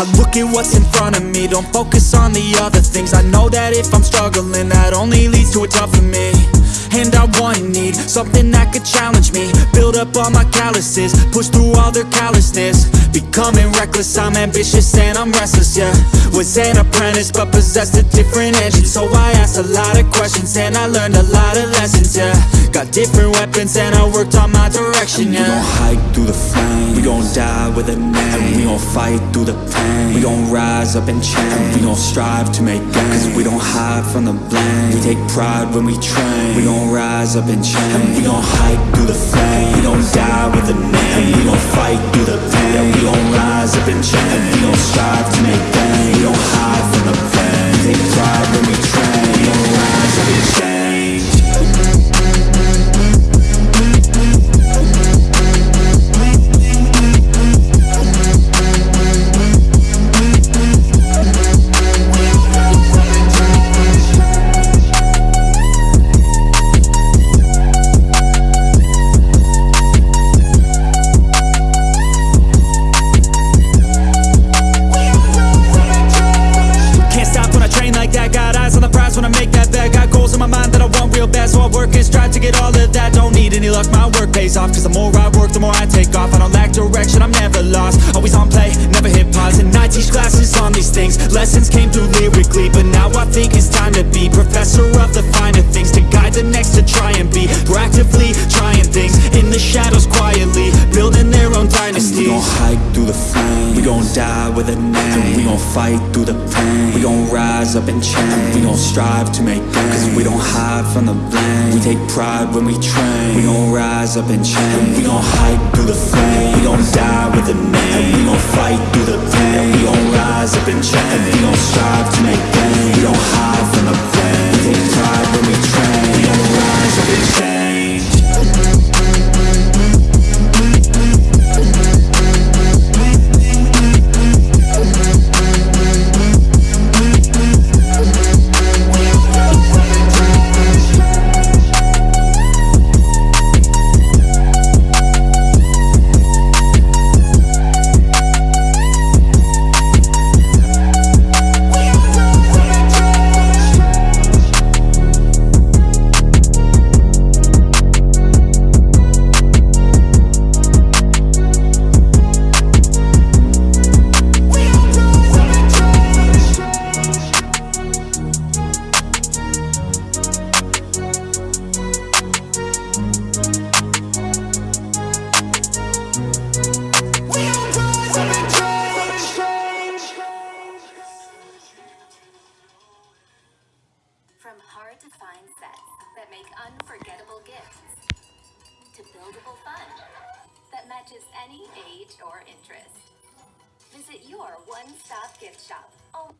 I look at what's in front of me. Don't focus on the other things. I know that if I'm struggling That only leads to a tough for me. And I want and need something that could challenge me. Build up all my calluses, push through all their callousness. Becoming reckless, I'm ambitious and I'm restless, yeah. Was an apprentice but possessed a different engine. So I asked a lot of questions and I learned a lot of lessons, yeah Got different weapons and I worked on my direction, yeah We gon' hike through the flame. We gon' die with a name. We gon' fight through the pain. We gon' rise up and change. We gon' strive to make gains Cause we don't hide from the blame. We take pride when we train. We gon' rise up and change We gon' hike through the flame. We gon' die with a work and strive to get all of that. Don't need any luck, my work pays off. Cause the more I work, the more I take off. I don't lack direction, I'm never lost. Always on play, never hit pause And I teach classes on these things. Lessons came through lyrically But now I think it's time to be Professor of the finer things To guide the next to try and gon' die with a name We gon' fight through the pain. We gon' rise up and change. We gon' strive to make gains. Cause we don't hide from the blame. We take pride when we train. We gon' rise up and change. We gon' hike through the flame We gon' die with a name. We gon' fight through the pain. We gon' rise up and change. We gon' strive to make hard to find sets that make unforgettable gifts to buildable fun that matches any age or interest. Visit your one stop gift shop. Oh.